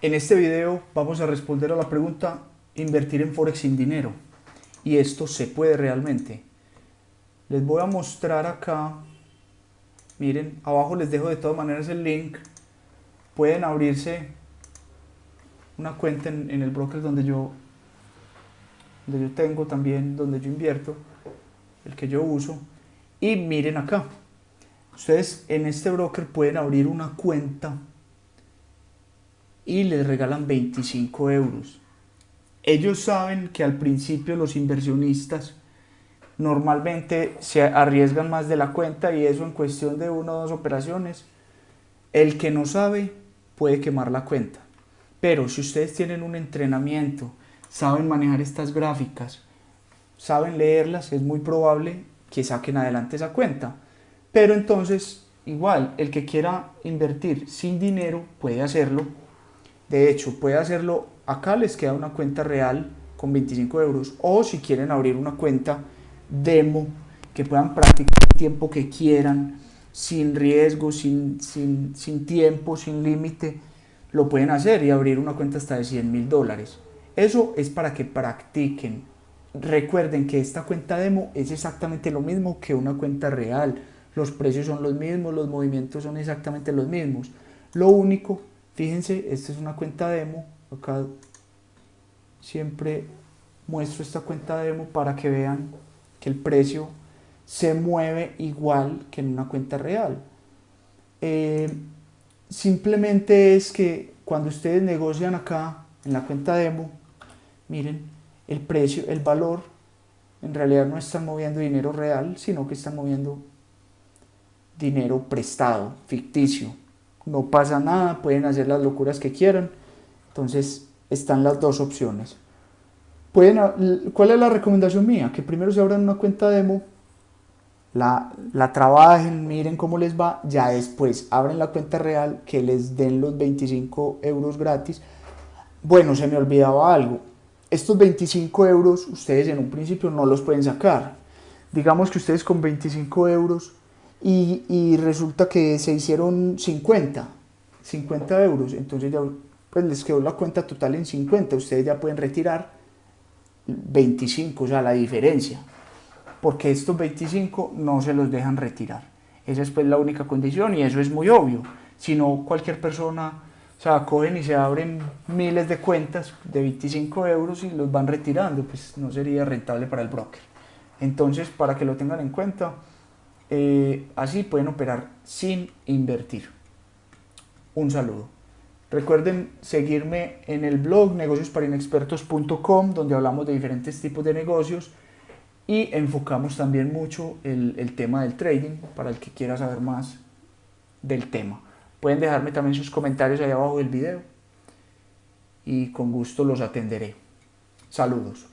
En este video vamos a responder a la pregunta invertir en Forex sin dinero. Y esto se puede realmente. Les voy a mostrar acá. Miren, abajo les dejo de todas maneras el link. Pueden abrirse una cuenta en, el broker donde yo, donde yo tengo también, donde yo invierto, el que yo uso. Y miren acá. Ustedes en este broker pueden abrir una cuenta y les regalan 25 euros. Ellos saben que al principio los inversionistas normalmente se arriesgan más de la cuenta y eso en cuestión de una o dos operaciones. El que no sabe puede quemar la cuenta. Pero si ustedes tienen un entrenamiento, saben manejar estas gráficas, saben leerlas, es muy probable que saquen adelante esa cuenta. Pero entonces, igual, el que quiera invertir sin dinero puede hacerlo de hecho, puede hacerlo, acá les queda una cuenta real con 25 euros o si quieren abrir una cuenta demo que puedan practicar el tiempo que quieran, sin riesgo, sin, sin, sin tiempo, sin límite, lo pueden hacer y abrir una cuenta hasta de 100 mil dólares. Eso es para que practiquen. Recuerden que esta cuenta demo es exactamente lo mismo que una cuenta real. Los precios son los mismos, los movimientos son exactamente los mismos. Lo único Fíjense, esta es una cuenta demo. Acá siempre muestro esta cuenta demo para que vean que el precio se mueve igual que en una cuenta real. Eh, simplemente es que cuando ustedes negocian acá en la cuenta demo, miren, el precio, el valor, en realidad no están moviendo dinero real, sino que están moviendo dinero prestado, ficticio no pasa nada, pueden hacer las locuras que quieran. Entonces están las dos opciones. Pueden, ¿Cuál es la recomendación mía? Que primero se abran una cuenta demo, la, la trabajen, miren cómo les va, ya después abren la cuenta real, que les den los 25 euros gratis. Bueno, se me olvidaba algo. Estos 25 euros ustedes en un principio no los pueden sacar. Digamos que ustedes con 25 euros y, resulta que se hicieron 50, 50 euros, entonces ya pues les quedó la cuenta total en 50, ustedes ya pueden retirar 25, o sea, la diferencia, porque estos 25 no se los dejan retirar. Esa es pues la única condición y eso es muy obvio, si no cualquier persona, o sea, cogen y se abren miles de cuentas de 25 euros y los van retirando, pues no sería rentable para el broker. Entonces, para que lo tengan en cuenta, eh, así pueden operar sin invertir. Un saludo. Recuerden seguirme en el blog negociosparinexpertos.com donde hablamos de diferentes tipos de negocios y enfocamos también mucho el, tema del trading para el que quiera saber más del tema. Pueden dejarme también sus comentarios ahí abajo del video y con gusto los atenderé. Saludos.